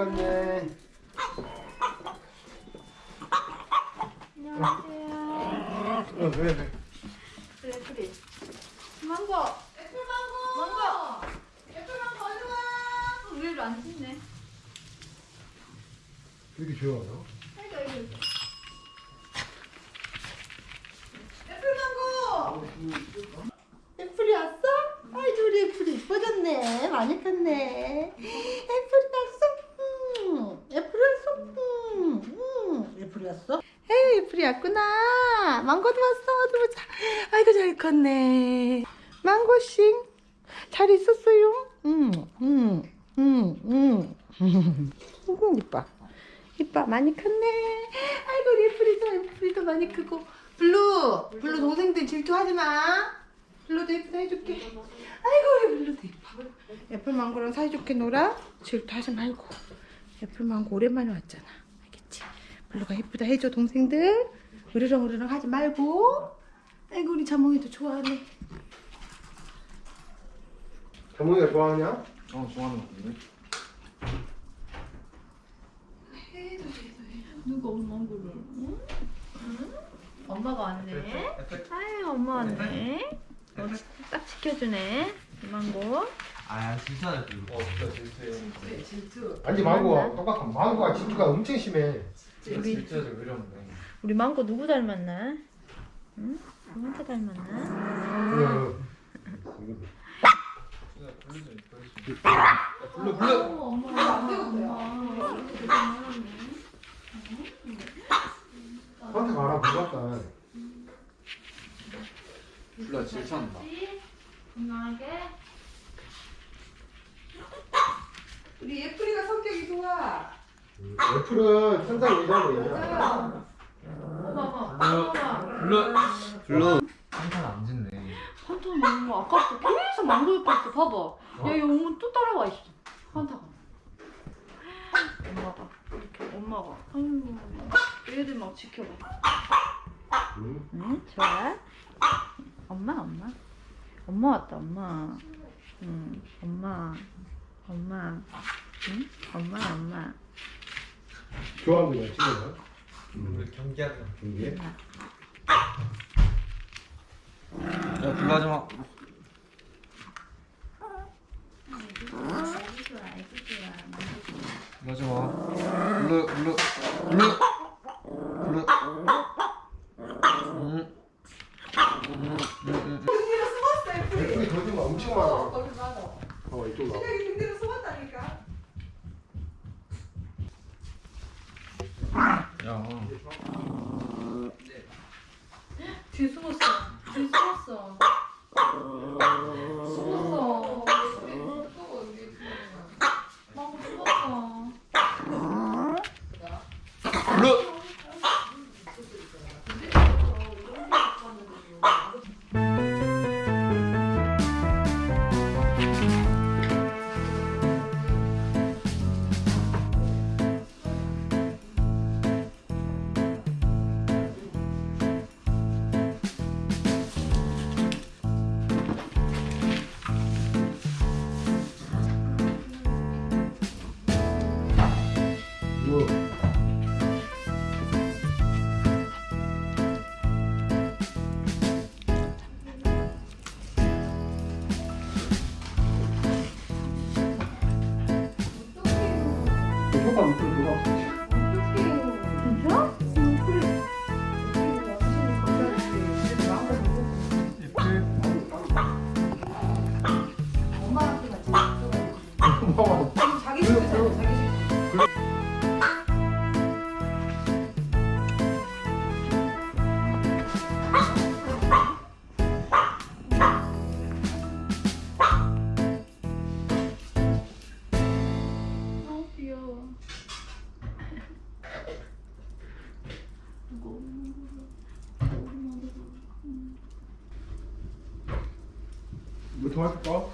갔네. 안녕하세요. 어, 그래, 그래. 그래 그래. 망고. 애플 망고. 망고. 애플 망고 어디 와? 의외로 안 짖네. 왜 이렇게 조용하나? 아이고 아이고. 애플 망고. 애플이 왔어? 아이고 우리 애플이 이뻐졌네. 많이 컸네. 애플이 왔어? 음. 애플이 왔어? 음. 음. 애플이 왔어? 에이 애플이 왔구나. 망고도 왔어. 어디 보자. 아이고 잘 컸네. 망고싱. 잘 있었어요? 음. 음. 음. 음. 음. 이뻐. 이뻐 많이 컸네. 아이고 우리 애플이도 애플이도 많이 크고. 블루 블루 동생들 질투하지 마. 블루도 예쁘다 해줄게. 아이고 우리 블루도 예뻐. 애플 망고랑 사이좋게 놀아. 질투하지 말고. 애플 망고 오랜만에 왔잖아. 블루가 예쁘다 해줘 동생들. 으르렁 으르렁 하지 말고. 아이고 우리 자몽이도 좋아하네. 자몽이가 좋아하냐? 어 좋아하는 것 같은데? 해도 해도 해. 누가 엄마를? 응? 응? 엄마가 왔네. 아유 엄마 왔네. 어, 딱 지켜주네. 망고. 아 진짜네 그거 어 진짜 질투해 아니, 망고가 똑같아. 망고가 질투가 엄청 심해. 진짜 질투해서 그러는데 우리 망고 누구 닮았나? 응? 누구한테 닮았나? 응. 진짜 좀 블루 블루 엄마 엄마. 한테 가라, 무섭다. 블루가 질투한다 건강하게. 우리 예쁘리가 성격이 좋아. 애플은 천상 예자네. 어머 어머. 블루 블루 한탄 안 짓네 한타 너무 아깝다. 계속 망고 예뻤어. 봐봐. 야, 이 엄마 또 따라와 있어. 한타가. 엄마가 이렇게 엄마가. 아유, 얘들 막 지켜봐. 응? 응, 좋아. 엄마, 엄마. 엄마 왔다, 엄마. 응, 엄마. 엄마. 응? 엄마, 엄마. 좋아하는 거야, 친구가. 우리 경기하는 거 경기에. 야 블루 하지마 하지마 블루 블루 블루 블루 음. 음, 음, 음. 등대로 숨었어 예쁘리. 애플이 거짓말 엄청 많아. 거기 많아. 어, 이쪽 나. 여기 등대로 숨었다니까. 야 뒤에 숨었어. 뒤에 숨었어. 그효 뭐도